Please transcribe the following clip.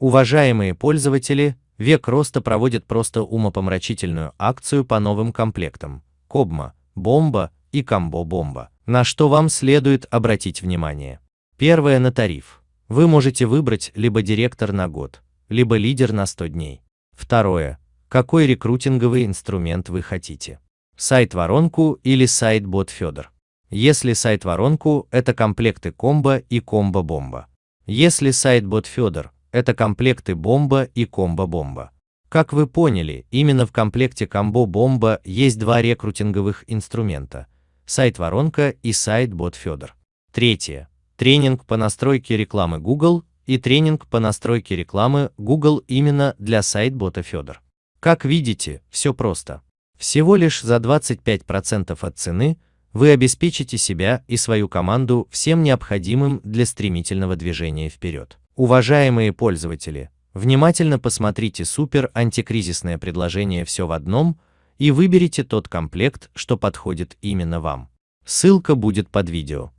Уважаемые пользователи, Век Роста проводит просто умопомрачительную акцию по новым комплектам Кобма, Бомба и Комбо Бомба, на что вам следует обратить внимание. Первое на тариф. Вы можете выбрать либо директор на год, либо лидер на 100 дней. Второе. Какой рекрутинговый инструмент вы хотите? Сайт-воронку или сайт-бот Федор? Если сайт-воронку, это комплекты комбо и комбо-бомба. Если сайт-бот Федор, это комплекты бомба и комбо-бомба. Как вы поняли, именно в комплекте комбо-бомба есть два рекрутинговых инструмента – сайт-воронка и сайт-бот Федор. Третье. Тренинг по настройке рекламы Google и тренинг по настройке рекламы Google именно для сайт-бота Федор. Как видите, все просто. Всего лишь за 25% от цены вы обеспечите себя и свою команду всем необходимым для стремительного движения вперед. Уважаемые пользователи, внимательно посмотрите супер антикризисное предложение «Все в одном» и выберите тот комплект, что подходит именно вам. Ссылка будет под видео.